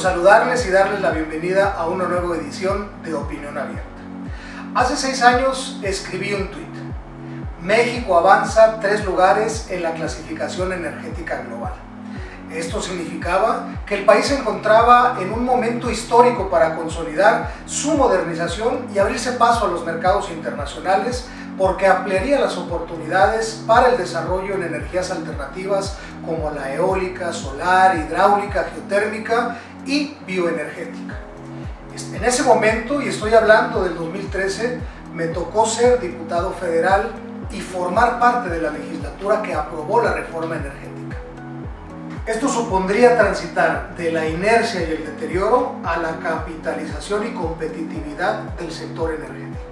saludarles y darles la bienvenida a una nueva edición de Opinión Abierta. Hace seis años escribí un tuit. México avanza tres lugares en la clasificación energética global. Esto significaba que el país se encontraba en un momento histórico para consolidar su modernización y abrirse paso a los mercados internacionales porque ampliaría las oportunidades para el desarrollo en energías alternativas como la eólica, solar, hidráulica, geotérmica y bioenergética. En ese momento, y estoy hablando del 2013, me tocó ser diputado federal y formar parte de la legislatura que aprobó la reforma energética. Esto supondría transitar de la inercia y el deterioro a la capitalización y competitividad del sector energético,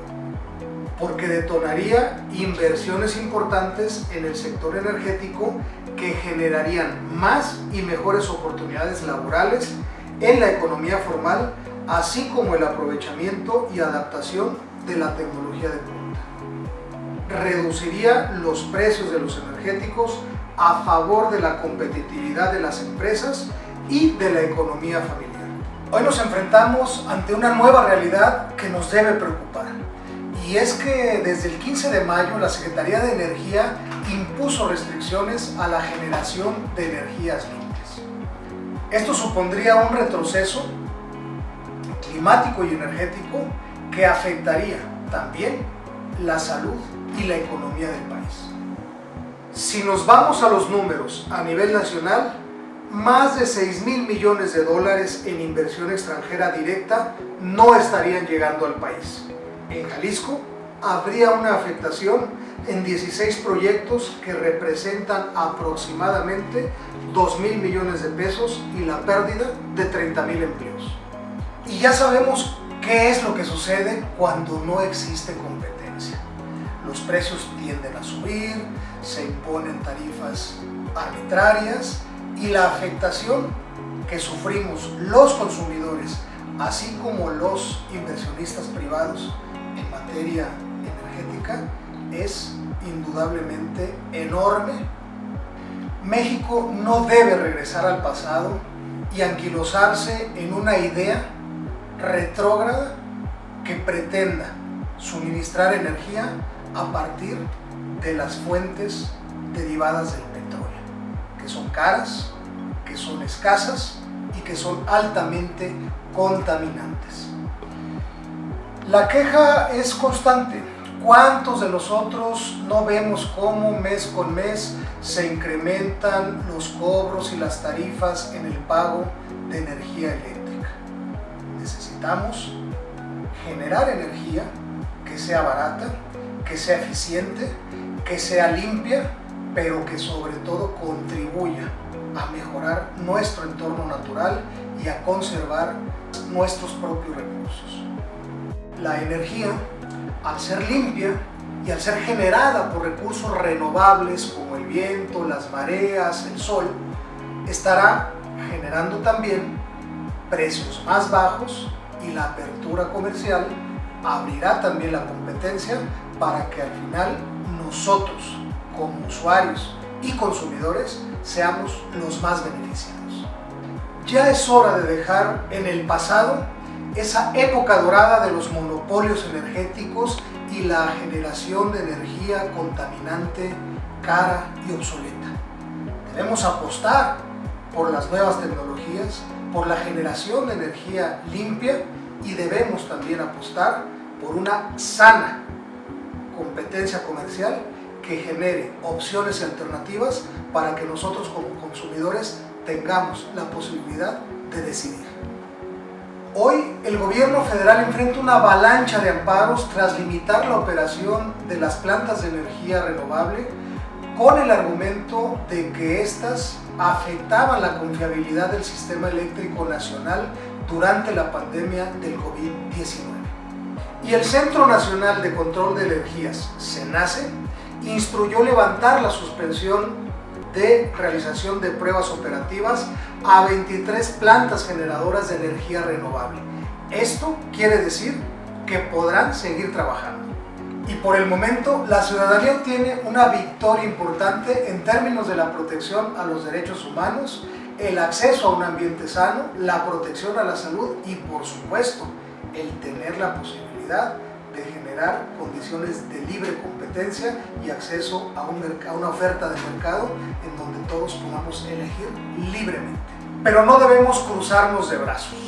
porque detonaría inversiones importantes en el sector energético que generarían más y mejores oportunidades laborales en la economía formal, así como el aprovechamiento y adaptación de la tecnología de punta. Reduciría los precios de los energéticos a favor de la competitividad de las empresas y de la economía familiar. Hoy nos enfrentamos ante una nueva realidad que nos debe preocupar y es que desde el 15 de mayo la Secretaría de Energía impuso restricciones a la generación de energías limpias. Esto supondría un retroceso climático y energético que afectaría también la salud y la economía del país. Si nos vamos a los números a nivel nacional, más de 6 mil millones de dólares en inversión extranjera directa no estarían llegando al país. En Jalisco habría una afectación en 16 proyectos que representan aproximadamente 2 mil millones de pesos y la pérdida de 30 mil empleos. Y ya sabemos qué es lo que sucede cuando no existe competencia. Los precios tienden a subir, se imponen tarifas arbitrarias y la afectación que sufrimos los consumidores, así como los inversionistas privados materia energética, es indudablemente enorme. México no debe regresar al pasado y anquilosarse en una idea retrógrada que pretenda suministrar energía a partir de las fuentes derivadas del petróleo, que son caras, que son escasas y que son altamente contaminantes. La queja es constante. ¿Cuántos de nosotros no vemos cómo mes con mes se incrementan los cobros y las tarifas en el pago de energía eléctrica? Necesitamos generar energía que sea barata, que sea eficiente, que sea limpia, pero que sobre todo contribuya a mejorar nuestro entorno natural y a conservar nuestros propios recursos. La energía, al ser limpia y al ser generada por recursos renovables como el viento, las mareas, el sol, estará generando también precios más bajos y la apertura comercial abrirá también la competencia para que al final nosotros, como usuarios y consumidores, seamos los más beneficiados. Ya es hora de dejar en el pasado esa época dorada de los monopolios energéticos y la generación de energía contaminante, cara y obsoleta. Debemos apostar por las nuevas tecnologías, por la generación de energía limpia y debemos también apostar por una sana competencia comercial que genere opciones y alternativas para que nosotros como consumidores tengamos la posibilidad de decidir. Hoy el gobierno federal enfrenta una avalancha de amparos tras limitar la operación de las plantas de energía renovable con el argumento de que éstas afectaban la confiabilidad del sistema eléctrico nacional durante la pandemia del COVID-19 y el Centro Nacional de Control de Energías, CENACE, instruyó levantar la suspensión de realización de pruebas operativas a 23 plantas generadoras de energía renovable. Esto quiere decir que podrán seguir trabajando. Y por el momento, la ciudadanía obtiene una victoria importante en términos de la protección a los derechos humanos el acceso a un ambiente sano, la protección a la salud y por supuesto el tener la posibilidad de generar condiciones de libre competencia y acceso a, un a una oferta de mercado en donde todos podamos elegir libremente. Pero no debemos cruzarnos de brazos.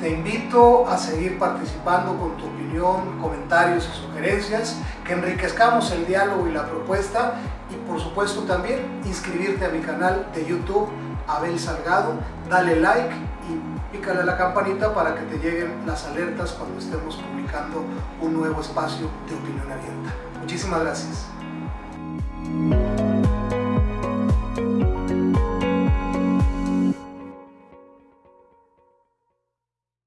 Te invito a seguir participando con tu opinión, comentarios y sugerencias, que enriquezcamos el diálogo y la propuesta y por supuesto también inscribirte a mi canal de YouTube Abel Salgado, dale like y pícale a la campanita para que te lleguen las alertas cuando estemos publicando un nuevo espacio de opinión abierta. Muchísimas gracias.